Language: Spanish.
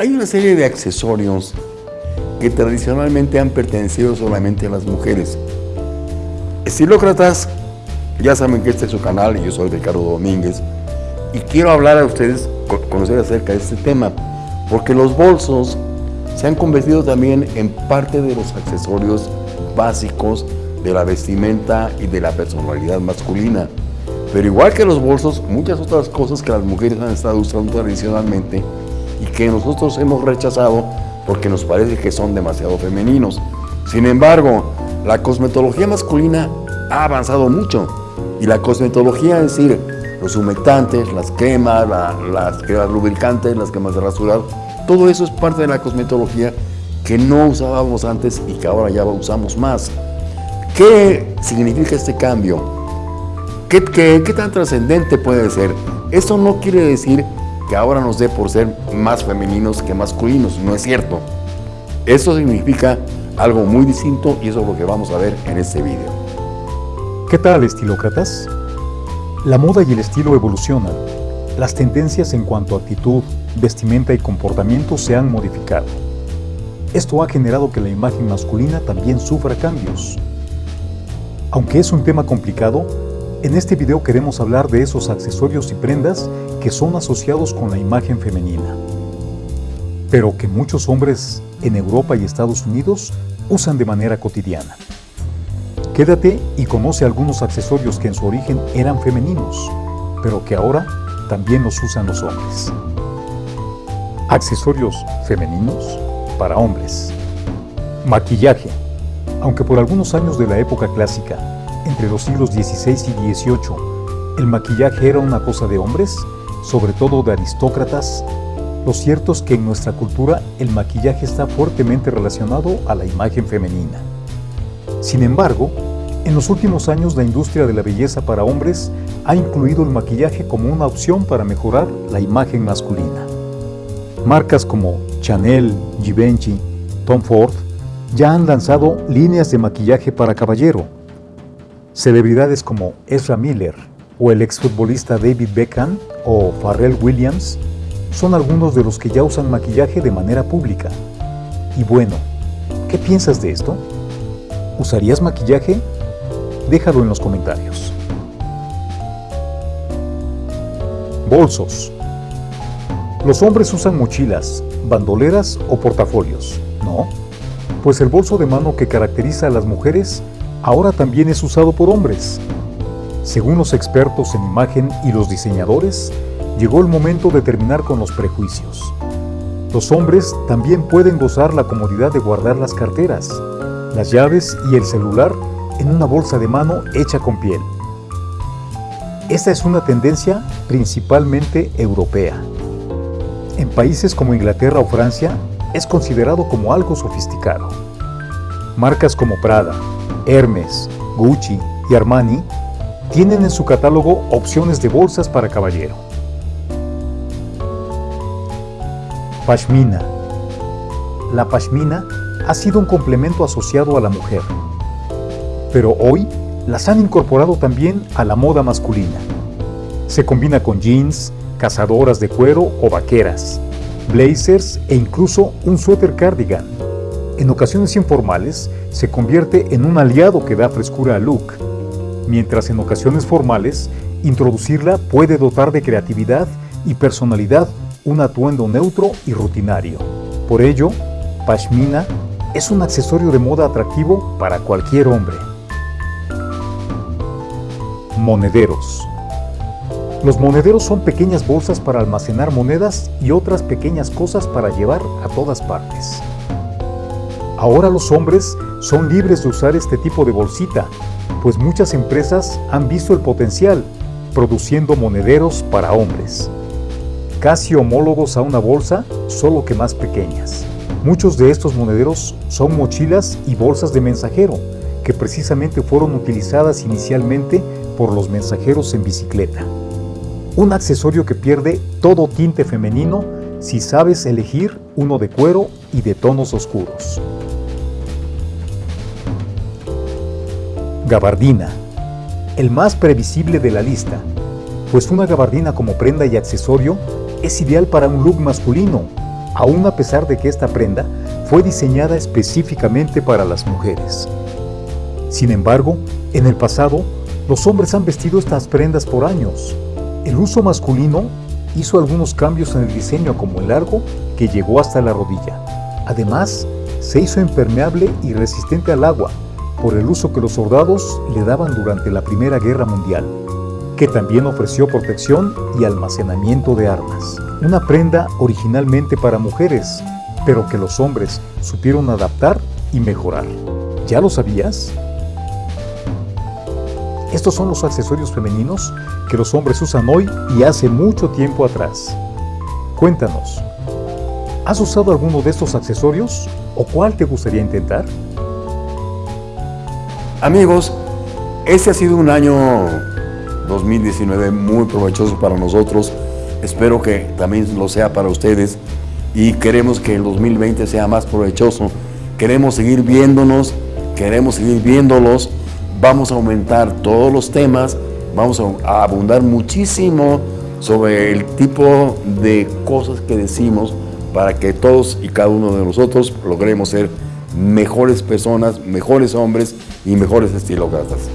Hay una serie de accesorios que tradicionalmente han pertenecido solamente a las mujeres. Estilócratas, ya saben que este es su canal y yo soy Ricardo Domínguez y quiero hablar a ustedes, conocer acerca de este tema, porque los bolsos se han convertido también en parte de los accesorios básicos de la vestimenta y de la personalidad masculina. Pero igual que los bolsos, muchas otras cosas que las mujeres han estado usando tradicionalmente y que nosotros hemos rechazado porque nos parece que son demasiado femeninos. Sin embargo, la cosmetología masculina ha avanzado mucho y la cosmetología, es decir, los humectantes, las cremas, las cremas lubricantes, las cremas de rasurar, todo eso es parte de la cosmetología que no usábamos antes y que ahora ya usamos más. ¿Qué significa este cambio? ¿Qué, qué, qué tan trascendente puede ser? Eso no quiere decir que ahora nos dé por ser más femeninos que masculinos. No es cierto. Eso significa algo muy distinto y eso es lo que vamos a ver en este video. ¿Qué tal, estilócratas? La moda y el estilo evolucionan. Las tendencias en cuanto a actitud, vestimenta y comportamiento se han modificado. Esto ha generado que la imagen masculina también sufra cambios. Aunque es un tema complicado, en este video queremos hablar de esos accesorios y prendas que son asociados con la imagen femenina, pero que muchos hombres en Europa y Estados Unidos usan de manera cotidiana. Quédate y conoce algunos accesorios que en su origen eran femeninos, pero que ahora también los usan los hombres. Accesorios femeninos para hombres. Maquillaje. Aunque por algunos años de la época clásica entre los siglos XVI y XVIII, el maquillaje era una cosa de hombres, sobre todo de aristócratas, lo cierto es que en nuestra cultura el maquillaje está fuertemente relacionado a la imagen femenina. Sin embargo, en los últimos años la industria de la belleza para hombres ha incluido el maquillaje como una opción para mejorar la imagen masculina. Marcas como Chanel, Givenchy, Tom Ford ya han lanzado líneas de maquillaje para caballero, Celebridades como Ezra Miller o el exfutbolista David Beckham o Pharrell Williams son algunos de los que ya usan maquillaje de manera pública. Y bueno, ¿qué piensas de esto? ¿Usarías maquillaje? Déjalo en los comentarios. Bolsos. Los hombres usan mochilas, bandoleras o portafolios, ¿no? Pues el bolso de mano que caracteriza a las mujeres ahora también es usado por hombres. Según los expertos en imagen y los diseñadores, llegó el momento de terminar con los prejuicios. Los hombres también pueden gozar la comodidad de guardar las carteras, las llaves y el celular en una bolsa de mano hecha con piel. Esta es una tendencia principalmente europea. En países como Inglaterra o Francia es considerado como algo sofisticado. Marcas como Prada, Hermes, Gucci y Armani tienen en su catálogo opciones de bolsas para caballero. Pashmina. La pashmina ha sido un complemento asociado a la mujer, pero hoy las han incorporado también a la moda masculina. Se combina con jeans, cazadoras de cuero o vaqueras, blazers e incluso un suéter cardigan. En ocasiones informales, se convierte en un aliado que da frescura al look, mientras en ocasiones formales, introducirla puede dotar de creatividad y personalidad un atuendo neutro y rutinario. Por ello, pashmina es un accesorio de moda atractivo para cualquier hombre. Monederos. Los monederos son pequeñas bolsas para almacenar monedas y otras pequeñas cosas para llevar a todas partes. Ahora los hombres son libres de usar este tipo de bolsita, pues muchas empresas han visto el potencial produciendo monederos para hombres. Casi homólogos a una bolsa, solo que más pequeñas. Muchos de estos monederos son mochilas y bolsas de mensajero, que precisamente fueron utilizadas inicialmente por los mensajeros en bicicleta. Un accesorio que pierde todo tinte femenino si sabes elegir uno de cuero y de tonos oscuros. Gabardina, el más previsible de la lista, pues una gabardina como prenda y accesorio es ideal para un look masculino, aún a pesar de que esta prenda fue diseñada específicamente para las mujeres. Sin embargo, en el pasado, los hombres han vestido estas prendas por años. El uso masculino hizo algunos cambios en el diseño como el largo que llegó hasta la rodilla. Además, se hizo impermeable y resistente al agua por el uso que los soldados le daban durante la Primera Guerra Mundial, que también ofreció protección y almacenamiento de armas. Una prenda originalmente para mujeres, pero que los hombres supieron adaptar y mejorar. ¿Ya lo sabías? Estos son los accesorios femeninos que los hombres usan hoy y hace mucho tiempo atrás. Cuéntanos, ¿has usado alguno de estos accesorios o cuál te gustaría intentar? Amigos, este ha sido un año 2019 muy provechoso para nosotros. Espero que también lo sea para ustedes y queremos que el 2020 sea más provechoso. Queremos seguir viéndonos, queremos seguir viéndolos. Vamos a aumentar todos los temas, vamos a abundar muchísimo sobre el tipo de cosas que decimos para que todos y cada uno de nosotros logremos ser mejores personas, mejores hombres y mejores estilócratas.